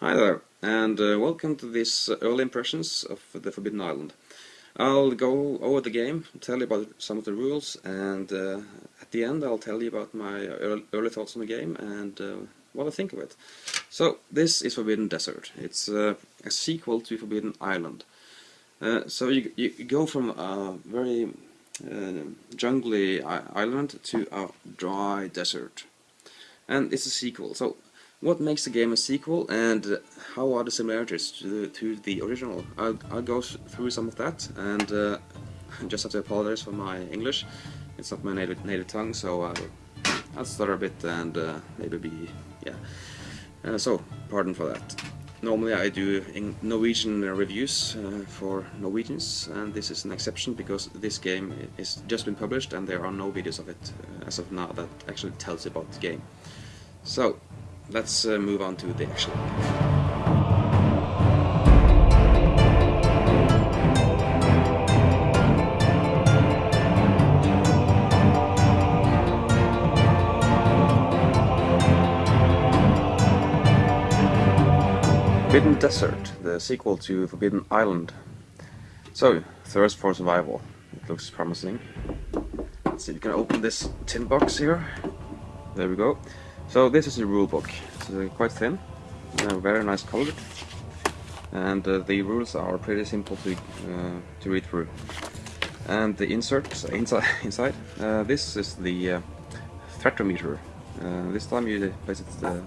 Hi there, and uh, welcome to this uh, early impressions of the Forbidden Island. I'll go over the game, tell you about some of the rules, and uh, at the end I'll tell you about my early thoughts on the game and uh, what I think of it. So, this is Forbidden Desert. It's uh, a sequel to Forbidden Island. Uh, so you, you go from a very jungly island to a dry desert. And it's a sequel, so what makes the game a sequel and how are the similarities to the, to the original? I'll, I'll go through some of that and uh, just have to apologize for my English. It's not my native, native tongue, so I'll, I'll stutter a bit and uh, maybe be, yeah. Uh, so, pardon for that. Normally I do Norwegian reviews uh, for Norwegians and this is an exception because this game is just been published and there are no videos of it uh, as of now that actually tells about the game. So, let's uh, move on to the actual Forbidden Desert, the sequel to Forbidden Island. So, Thirst for Survival. It looks promising. Let's see, you can open this tin box here. There we go. So this is the rule book. Uh, quite thin, uh, very nice colored, and uh, the rules are pretty simple to to read through. And the inserts inside, inside this is the thermometer. this time you place it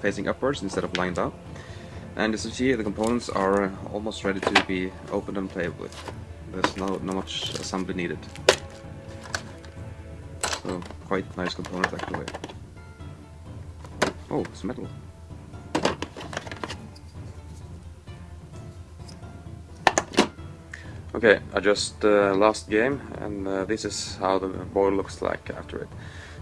facing upwards instead of lying down. And as you see, the components are almost ready to be opened and played with. There's no, not much assembly needed. So, quite nice component actually. Oh, it's metal. Okay, I just uh, lost game and uh, this is how the board looks like after it.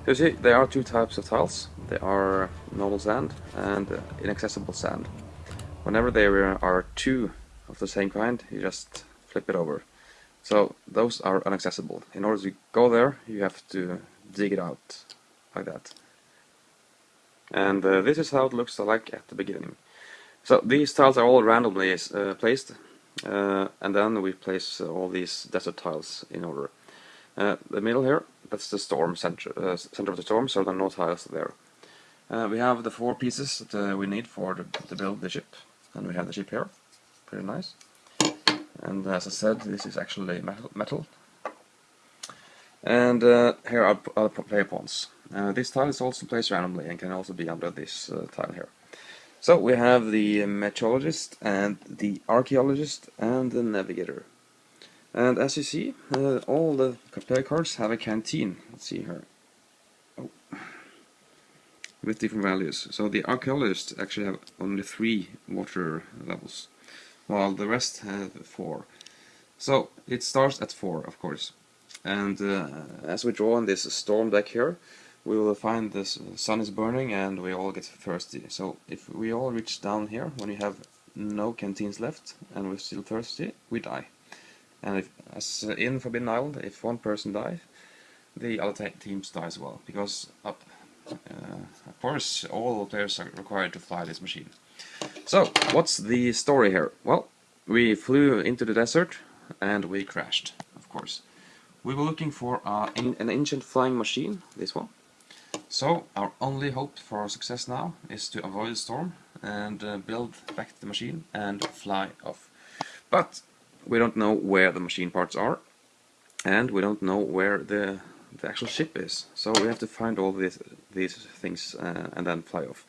So you see, there are two types of tiles. They are normal sand and uh, inaccessible sand. Whenever there are two of the same kind, you just flip it over. So those are inaccessible. In order to go there, you have to dig it out like that and uh, this is how it looks like at the beginning. So these tiles are all randomly uh, placed uh, and then we place all these desert tiles in order. Uh, the middle here, that's the storm center, uh, center of the storm, so there are no tiles there. Uh, we have the four pieces that we need for the, to build the ship, and we have the ship here, pretty nice. And as I said, this is actually metal. metal. And here are, the player pawns. Uh, this tile is also placed randomly and can also be under this uh, tile here. So we have the meteorologist and the archaeologist and the navigator. And as you see, uh, all the player cards have a canteen. Let's see here. Oh. With different values. So the archaeologist actually have only three water levels, while the rest have four. So it starts at four, of course. And uh, as we draw on this storm deck here, we will find the sun is burning and we all get thirsty. So if we all reach down here, when we have no canteens left and we're still thirsty, we die. And if, as in Forbidden Island, if one person dies, the other teams die as well. Because, uh, of course, all players are required to fly this machine. So, what's the story here? Well, we flew into the desert and we crashed, of course. We were looking for uh, an ancient flying machine, this one. So our only hope for success now is to avoid the storm and uh, build back the machine and fly off. But we don't know where the machine parts are and we don't know where the, the actual ship is. So we have to find all these, these things uh, and then fly off.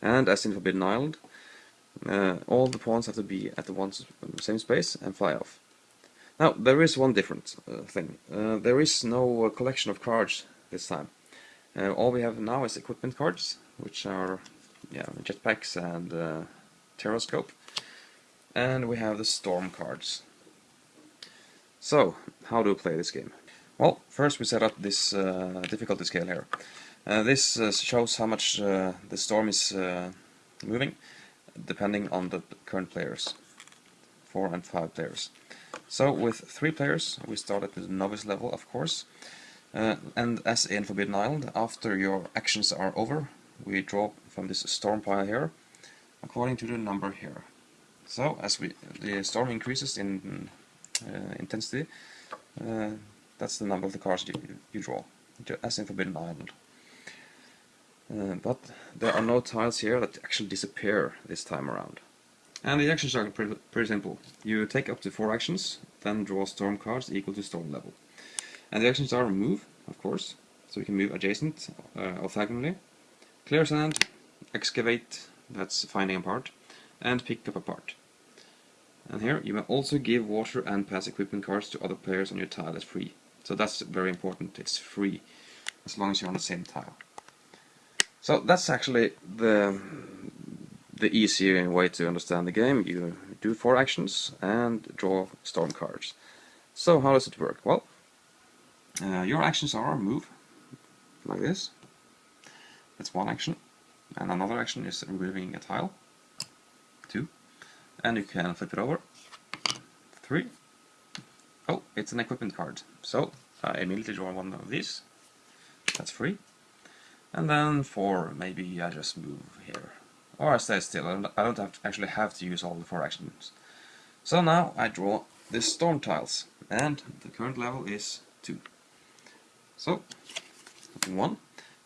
And as in Forbidden Island, uh, all the pawns have to be at the one same space and fly off. Now, there is one different uh, thing. Uh, there is no collection of cards this time. Uh, all we have now is equipment cards, which are yeah, jetpacks and uh. And we have the storm cards. So, how do we play this game? Well, first we set up this uh, difficulty scale here. Uh, this uh, shows how much uh, the storm is uh, moving, depending on the current players. Four and five players. So with three players, we start at the novice level, of course, uh, and as in Forbidden Island, after your actions are over, we draw from this storm pile here according to the number here. So as we the storm increases in uh, intensity, uh, that's the number of the cards you, you draw, as in Forbidden Island. Uh, but there are no tiles here that actually disappear this time around. And the actions are pretty, pretty simple. You take up to four actions, then draw storm cards equal to storm level. And the actions are move, of course, so you can move adjacent uh, orthogonally, clear sand, excavate, that's finding a part, and pick up a part. And here you may also give water and pass equipment cards to other players on your tile as free. So that's very important, it's free, as long as you're on the same tile. So that's actually the the easier way to understand the game. You do four actions and draw storm cards. So how does it work? Well, uh, your actions are move, like this. That's one action. And another action is removing a tile. Two. And you can flip it over. Three. Oh, it's an equipment card. So I immediately draw one of these. That's free. And then four, maybe I just move here. Or I stay still, I don't have to actually have to use all the four actions. So now I draw the storm tiles, and the current level is 2. So, 1.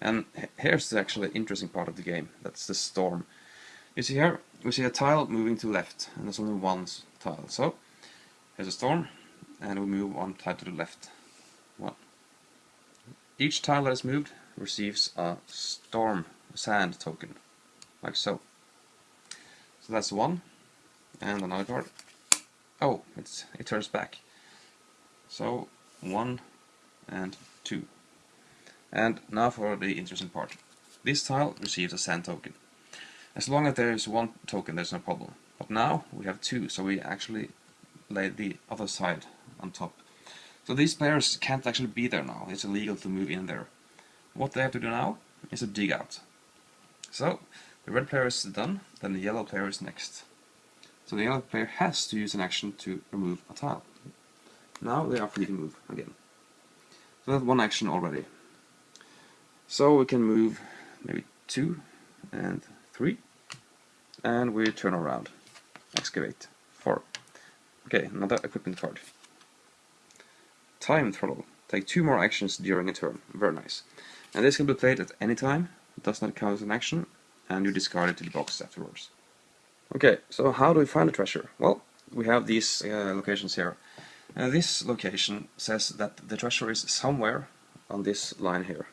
And here's the actually interesting part of the game, that's the storm. You see here, we see a tile moving to left, and there's only one tile. So, here's a storm, and we move one tile to the left. One. Each tile that is moved receives a storm sand token, like so. So that's one, and another card. Oh, it's it turns back. So one and two. And now for the interesting part. This tile receives a sand token. As long as there is one token, there's no problem. But now we have two, so we actually lay the other side on top. So these players can't actually be there now. It's illegal to move in there. What they have to do now is to dig out. So, the red player is done, then the yellow player is next. So the yellow player has to use an action to remove a tile. Now they are free to move again. So that's one action already. So we can move maybe two and three, and we turn around. Excavate. Four. Okay, another equipment card. Time throttle. Take two more actions during a turn. Very nice. And this can be played at any time, it does not count as an action, and you discard it to the box afterwards. Okay, so how do we find the treasure? Well, we have these uh, locations here. Uh, this location says that the treasure is somewhere on this line here.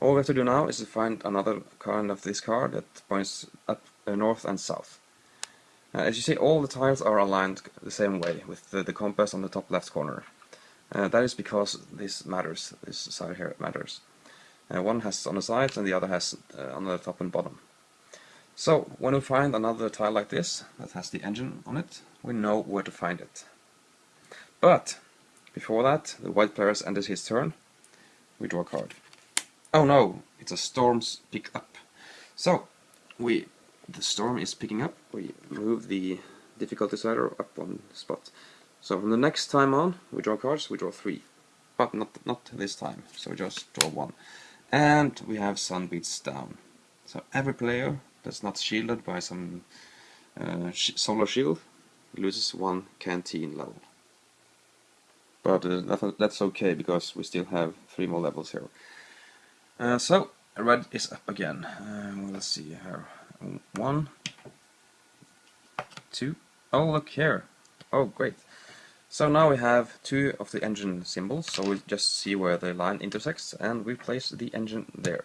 All we have to do now is to find another kind of this card that points up uh, north and south. Uh, as you see, all the tiles are aligned the same way, with the, the compass on the top left corner. Uh, that is because this matters, this side here matters. Uh, one has on the sides and the other has uh, on the top and bottom. So, when we find another tile like this, that has the engine on it, we know where to find it. But, before that, the white player has ended his turn, we draw a card. Oh no, it's a storm's pick up. So, we, the storm is picking up, we move the difficulty slider up one spot. So from the next time on, we draw cards, we draw three. But not, not this time, so we just draw one. And we have Sun Beats Down. So every player that's not shielded by some uh, sh solar shield loses one canteen level. But uh, that's okay, because we still have three more levels here. Uh, so, red is up again. Uh, let's see here. One, two. Oh, look here. Oh, great. So now we have two of the engine symbols, so we just see where the line intersects and we place the engine there.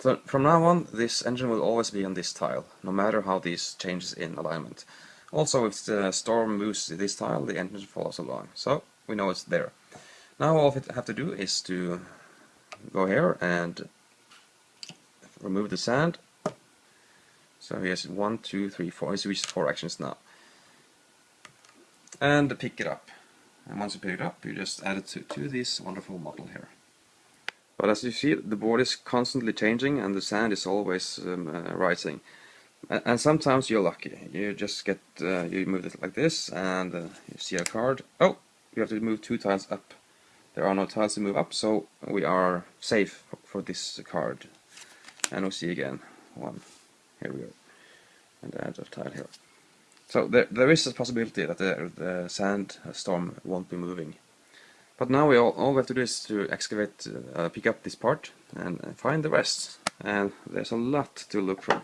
So from now on this engine will always be on this tile, no matter how this changes in alignment. Also if the storm moves this tile, the engine follows along, so we know it's there. Now all we have to do is to go here and remove the sand. So here's one, two, three, four. He's reached four actions now and pick it up. And once you pick it up, you just add it to, to this wonderful model here. But as you see, the board is constantly changing and the sand is always um, uh, rising. And, sometimes you're lucky. You just get, uh, you move it like this and uh, you see a card. Oh, you have to move two tiles up. There are no tiles to move up, so we are safe for this card. And we see again, one, Here we go. And add a tile here. So there, there is a possibility that the, the sand storm won't be moving. But now we all, all we have to do is to excavate, uh, pick up this part and uh, find the rest. And there's a lot to look from.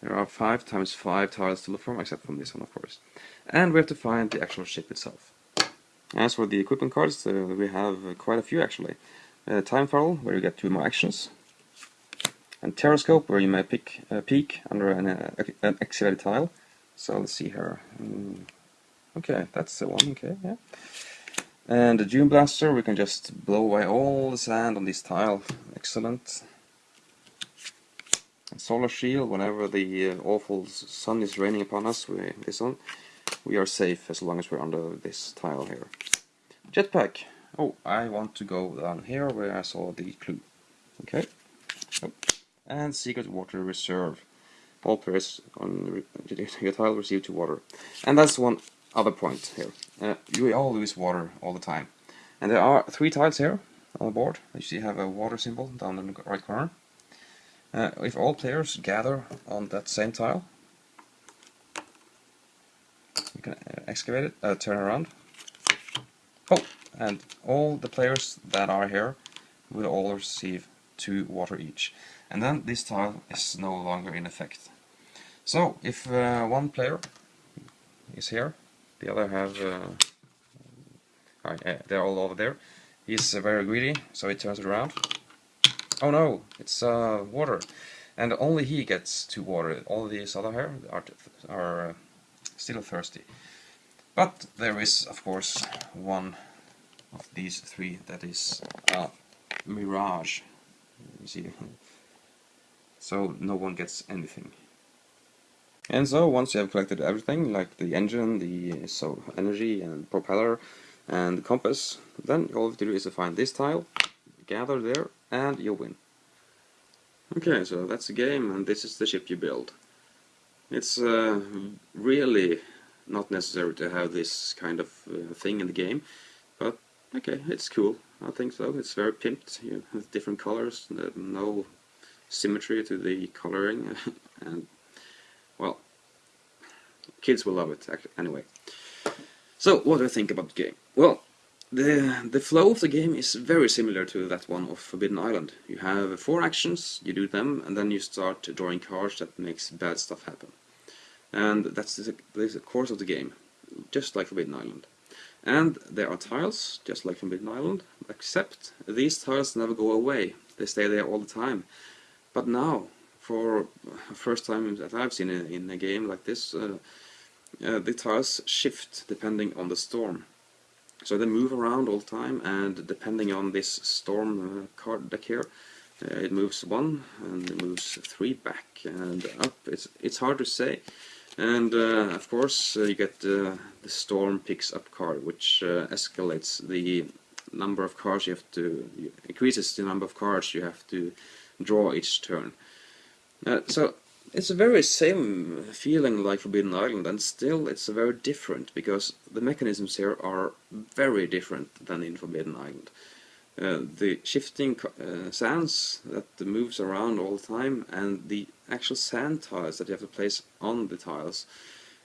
There are 5 times 5 tiles to look from, except from this one of course. And we have to find the actual ship itself. As for the equipment cards, uh, we have uh, quite a few actually. Uh, time Funnel, where you get two more actions. And Terrascope, where you may pick uh, peek under an, uh, an excavated tile. So let's see here. Mm, okay, that's the one, okay, yeah. And the Dune Blaster, we can just blow away all the sand on this tile. Excellent. And solar Shield, whenever the uh, awful sun is raining upon us, we, this one, we are safe as long as we're under this tile here. Jetpack. Oh, I want to go down here where I saw the clue. Okay. Oh. And Secret Water Reserve. All players on the tile receive two water. And that's one other point here. Uh, you all lose water all the time. And there are three tiles here on the board. You see have a water symbol down in the right corner. Uh, if all players gather on that same tile, you can uh, excavate it, uh, turn around. Oh, and all the players that are here will all receive two water each. And then this tile is no longer in effect. So, if uh, one player is here, the other have... Uh, uh, they're all over there. He's uh, very greedy, so he turns it around. Oh no, it's uh, water. And only he gets to water. All these other here are, are uh, still thirsty. But there is, of course, one of these three that is a mirage. You see, so no one gets anything. And so once you have collected everything, like the engine, the so energy and propeller and the compass, then all you have to do is to find this tile, gather there, and you win. Okay, so that's the game, and this is the ship you build. It's uh, really not necessary to have this kind of uh, thing in the game, but okay, it's cool. I think so. It's very pimped. You have different colors, no symmetry to the coloring, and kids will love it anyway. So, what do I think about the game? Well, the, the flow of the game is very similar to that one of Forbidden Island. You have four actions, you do them, and then you start drawing cards that makes bad stuff happen. And that's the, the course of the game, just like Forbidden Island. And there are tiles, just like Forbidden Island, except these tiles never go away. They stay there all the time. But now, for first time that I've seen in, a game like this, uh, uh, the tiles shift depending on the storm. So they move around all the time, and depending on this storm uh, card deck here, uh, it moves one and it moves three back and up. It's it's hard to say, and uh, of course uh, you get the storm picks up card, which escalates the number of cards you have to increases the number of cards you have to draw each turn. Uh, so it's a very same feeling like Forbidden Island, and still it's very different because the mechanisms here are very different than in Forbidden Island. Uh, the shifting uh, sands that moves around all the time, and the actual sand tiles that you have to place on the tiles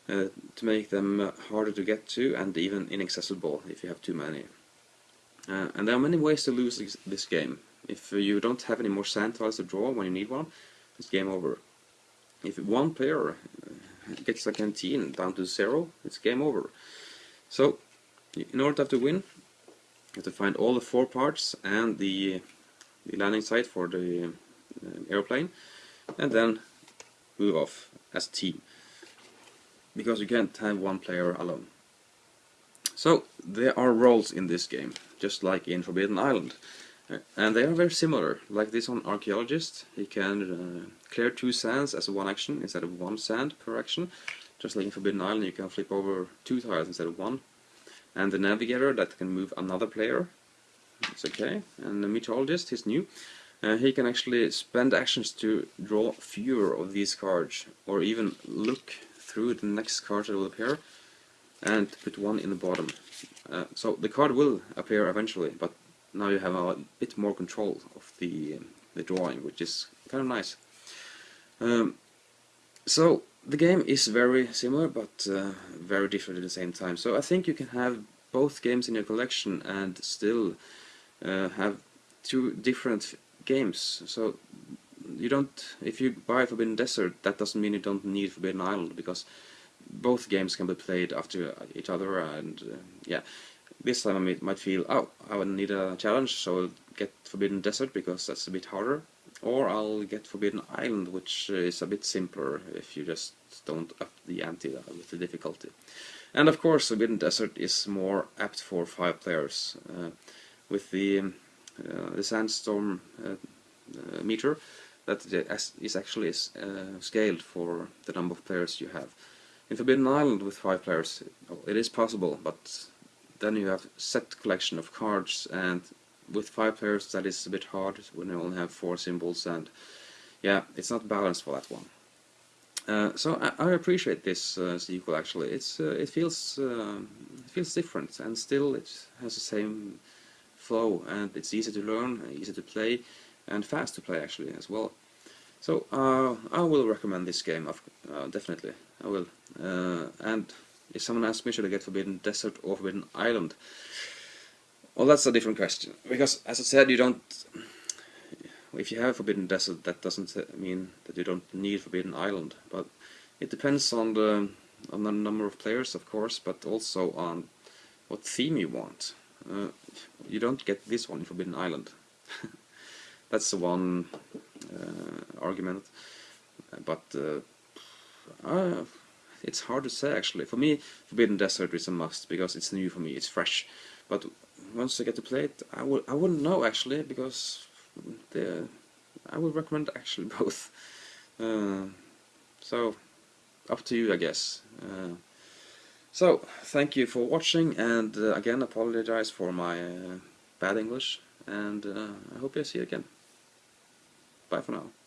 uh, to make them uh, harder to get to and even inaccessible if you have too many. Uh, and there are many ways to lose this game. If you don't have any more sand tiles to draw when you need one, it's game over. If one player uh, gets a canteen down to zero, it's game over. So, in order to have to win, you have to find all the four parts and the, the landing site for the uh, airplane, and then move off as a team. Because you can't have one player alone. So, there are roles in this game, just like in Forbidden Island. And they are very similar, like this on archaeologist, he can uh, clear two sands as one action instead of one sand per action. Just like in Forbidden Island you can flip over two tiles instead of one. And the navigator that can move another player, it's okay. And the meteorologist, he's new, uh, he can actually spend actions to draw fewer of these cards, or even look through the next card that will appear, and put one in the bottom. Uh, so the card will appear eventually, but now you have a bit more control of the the drawing, which is kind of nice. Um, So the game is very similar but uh, very different at the same time. So I think you can have both games in your collection and still uh, have two different games. So you don't, if you buy Forbidden Desert, that doesn't mean you don't need Forbidden Island because both games can be played after each other and uh, yeah. This time I might feel, oh, I would need a challenge, so I'll get Forbidden Desert because that's a bit harder. Or I'll get Forbidden Island, which is a bit simpler if you just don't up the ante with the difficulty. And of course Forbidden Desert is more apt for five players. Uh, with the, uh, the Sandstorm uh, uh meter, that is actually uh, scaled for the number of players you have. In Forbidden Island with five players it is possible, but then you have set collection of cards and with five players that is a bit hard when you only have four symbols and yeah, it's not balanced for that one. Uh, so I, I, appreciate this uh, sequel actually. It's uh, it feels uh, it feels different and still it has the same flow and it's easy to learn, easy to play, and fast to play actually as well. So uh, I will recommend this game, uh, definitely. I will. and if someone asks me should I get Forbidden Desert or Forbidden Island, well, that's a different question. Because, as I said, you don't... If you have Forbidden Desert, that doesn't mean that you don't need Forbidden Island. But it depends on the, on the number of players, of course, but also on what theme you want. Uh, you don't get this one in Forbidden Island. That's the one uh, argument. But uh, it's hard to say actually. For me, Forbidden Desert is a must because it's new for me, it's fresh. But once I get to play it, I will I wouldn't know actually because the I would recommend actually both. Uh, so up to you, I guess. Uh, so thank you for watching, and uh, again apologize for my uh, bad English, and uh, I hope you see you again. Bye for now.